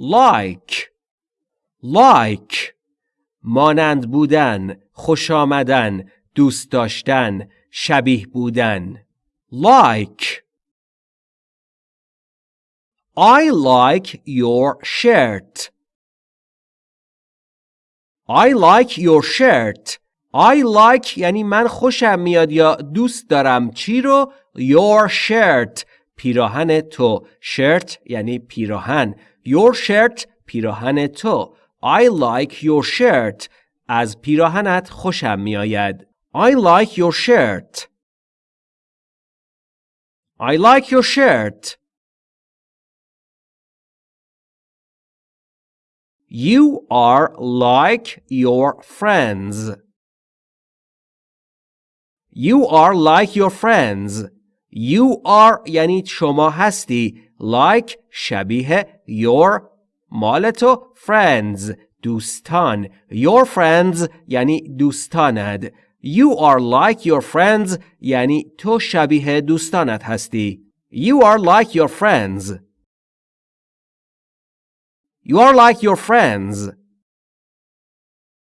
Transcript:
like. Like. مانند بودن خوش آمدن دوست داشتن شبیه بودن. Like. I like your shirt. I like your shirt. I like یعنی من خوشم میاد یا دوست دارم. چی رو؟ Your shirt. پیراهن تو shirt یعنی پیراهن your shirt پیراهن تو I like your shirt از پیراهنت خوشم میآید I like your shirt I like your shirt You are like your friends. You are like your friends. You are یعنی شما هستی. Like شبیه your مال تو friends دوستان. Your friends یعنی دوستانت. You are like your friends یعنی تو شبیه دوستانت هستی. You are like your friends. You are like your friends.